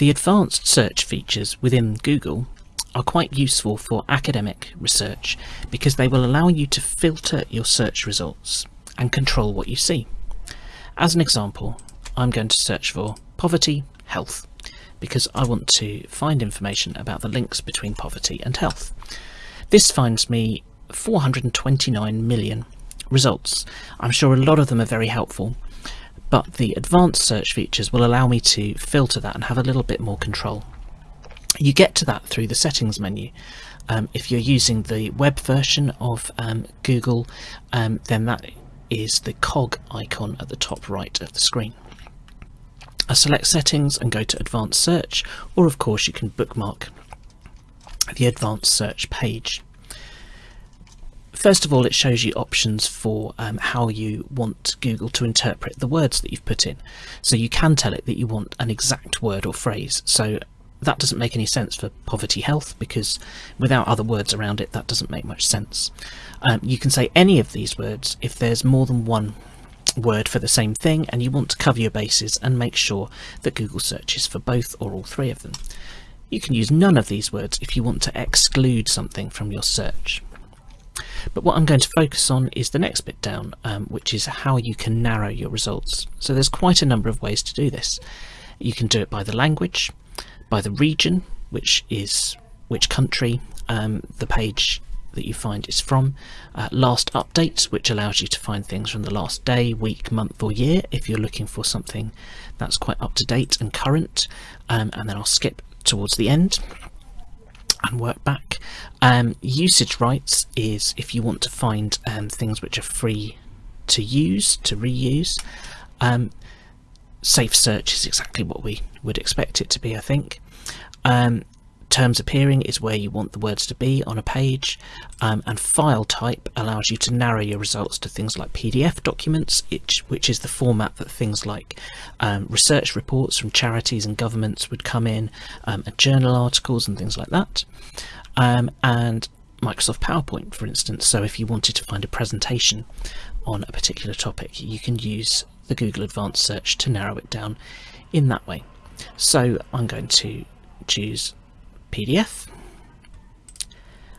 The advanced search features within Google are quite useful for academic research because they will allow you to filter your search results and control what you see. As an example, I'm going to search for poverty, health, because I want to find information about the links between poverty and health. This finds me 429 million results. I'm sure a lot of them are very helpful, but the advanced search features will allow me to filter that and have a little bit more control. You get to that through the settings menu. Um, if you're using the web version of um, Google, um, then that is the cog icon at the top right of the screen. I select settings and go to advanced search, or of course you can bookmark the advanced search page. First of all, it shows you options for um, how you want Google to interpret the words that you've put in. So you can tell it that you want an exact word or phrase. So that doesn't make any sense for poverty health because without other words around it, that doesn't make much sense. Um, you can say any of these words if there's more than one word for the same thing and you want to cover your bases and make sure that Google searches for both or all three of them. You can use none of these words if you want to exclude something from your search. But what I'm going to focus on is the next bit down, um, which is how you can narrow your results. So there's quite a number of ways to do this. You can do it by the language, by the region, which is which country um, the page that you find is from, uh, last updates, which allows you to find things from the last day, week, month or year if you're looking for something that's quite up to date and current, um, and then I'll skip towards the end and work back. Um, usage rights is if you want to find um, things which are free to use, to reuse. Um, safe search is exactly what we would expect it to be, I think. Um, terms appearing is where you want the words to be on a page um, and file type allows you to narrow your results to things like PDF documents which, is the format that things like um, research reports from charities and governments would come in um, and journal articles and things like that. Um, and Microsoft PowerPoint for instance. So if you wanted to find a presentation on a particular topic you can use the Google Advanced Search to narrow it down in that way. So I'm going to choose PDF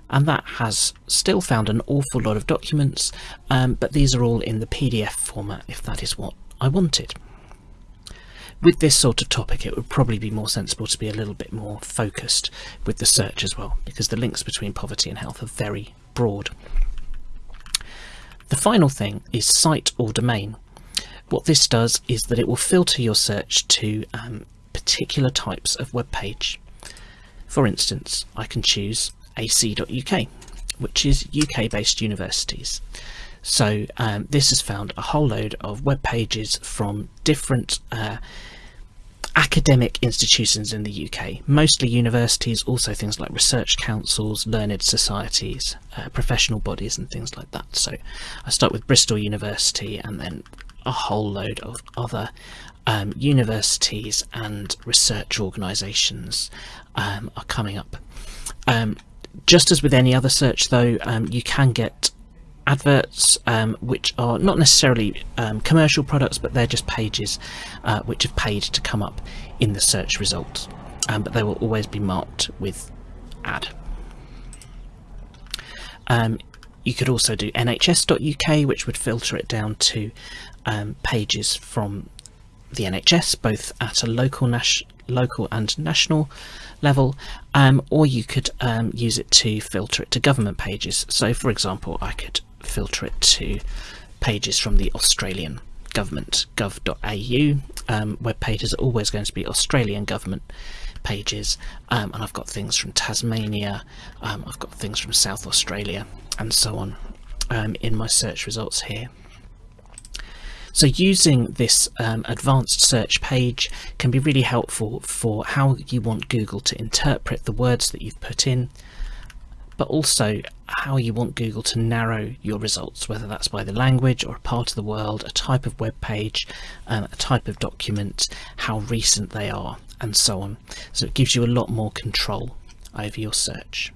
and that has still found an awful lot of documents um, but these are all in the PDF format if that is what I wanted. With this sort of topic it would probably be more sensible to be a little bit more focused with the search as well because the links between poverty and health are very broad. The final thing is site or domain. What this does is that it will filter your search to um, particular types of web page. For instance, I can choose ac.uk, which is UK-based universities. So um, this has found a whole load of web pages from different uh, academic institutions in the UK, mostly universities, also things like research councils, learned societies, uh, professional bodies and things like that. So I start with Bristol University and then a whole load of other um, universities and research organisations um, are coming up. Um, just as with any other search though, um, you can get adverts um, which are not necessarily um, commercial products but they're just pages uh, which have paid to come up in the search results but they will always be marked with ad. You could also do nhs.uk which would filter it down to pages from the NHS, both at a local, local and national level, um, or you could um, use it to filter it to government pages. So for example, I could filter it to pages from the Australian government, gov.au. Um, web pages are always going to be Australian government pages, um, and I've got things from Tasmania, um, I've got things from South Australia, and so on um, in my search results here. So using this um, advanced search page can be really helpful for how you want Google to interpret the words that you've put in, but also how you want Google to narrow your results, whether that's by the language or a part of the world, a type of web page, um, a type of document, how recent they are, and so on. So it gives you a lot more control over your search.